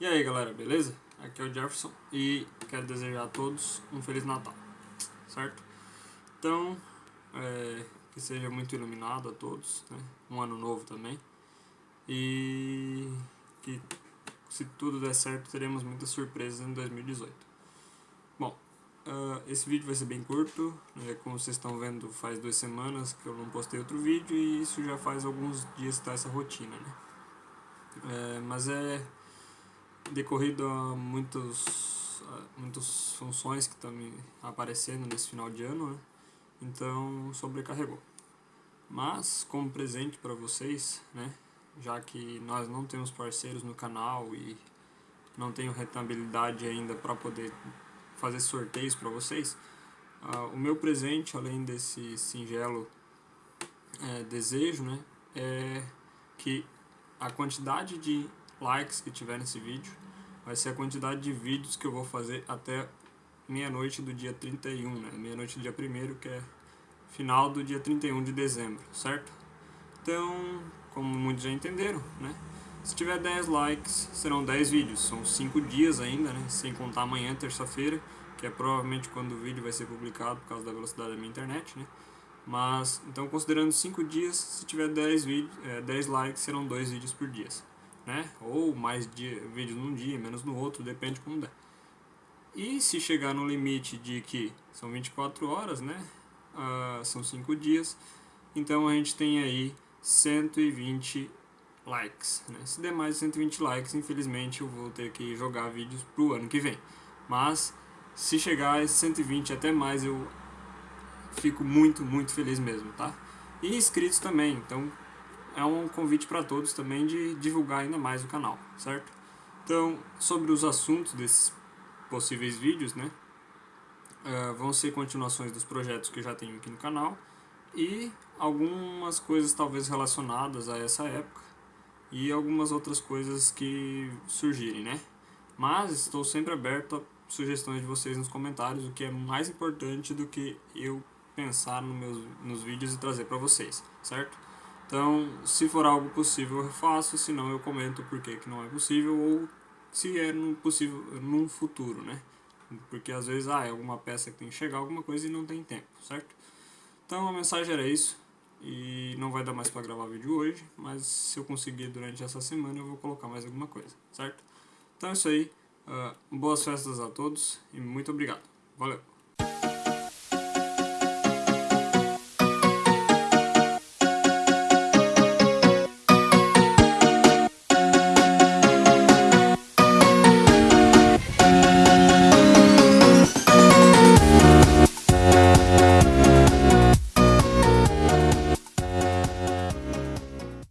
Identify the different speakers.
Speaker 1: E aí galera, beleza? Aqui é o Jefferson e quero desejar a todos um Feliz Natal, certo? Então, é, que seja muito iluminado a todos, né? um ano novo também e que se tudo der certo teremos muitas surpresas em 2018. Bom, uh, esse vídeo vai ser bem curto, né? como vocês estão vendo faz duas semanas que eu não postei outro vídeo e isso já faz alguns dias que tá essa rotina, né? É, mas é decorrido a muitos, muitas funções que estão aparecendo nesse final de ano, né? então sobrecarregou. Mas, como presente para vocês, né? já que nós não temos parceiros no canal e não tenho rentabilidade ainda para poder fazer sorteios para vocês, uh, o meu presente, além desse singelo é, desejo, né, é que a quantidade de likes que tiver nesse vídeo vai ser a quantidade de vídeos que eu vou fazer até meia-noite do dia 31, né? Meia-noite do dia 1 que é final do dia 31 de dezembro, certo? Então, como muitos já entenderam, né? Se tiver 10 likes, serão 10 vídeos. São 5 dias ainda, né? Sem contar amanhã, terça-feira, que é provavelmente quando o vídeo vai ser publicado por causa da velocidade da minha internet, né? Mas, então considerando 5 dias, se tiver 10, vídeos, é, 10 likes, serão 2 vídeos por dia né? Ou mais dia, vídeos num dia, menos no outro, depende como der. E se chegar no limite de que são 24 horas, né? Uh, são 5 dias, então a gente tem aí 120 likes. Né? Se der mais de 120 likes, infelizmente eu vou ter que jogar vídeos pro ano que vem. Mas se chegar a 120 até mais, eu fico muito, muito feliz mesmo, tá? E inscritos também, então é um convite para todos também de divulgar ainda mais o canal, certo? Então, sobre os assuntos desses possíveis vídeos, né? Uh, vão ser continuações dos projetos que eu já tenho aqui no canal e algumas coisas talvez relacionadas a essa época e algumas outras coisas que surgirem, né? Mas estou sempre aberto a sugestões de vocês nos comentários, o que é mais importante do que eu pensar nos meus nos vídeos e trazer para vocês, certo? Então, se for algo possível, eu faço, se não, eu comento por que não é possível ou se é possível num futuro, né? Porque às vezes, ah, é alguma peça que tem que chegar, alguma coisa e não tem tempo, certo? Então, a mensagem era isso. E não vai dar mais para gravar vídeo hoje, mas se eu conseguir durante essa semana eu vou colocar mais alguma coisa, certo? Então é isso aí. Uh, boas festas a todos e muito obrigado. Valeu!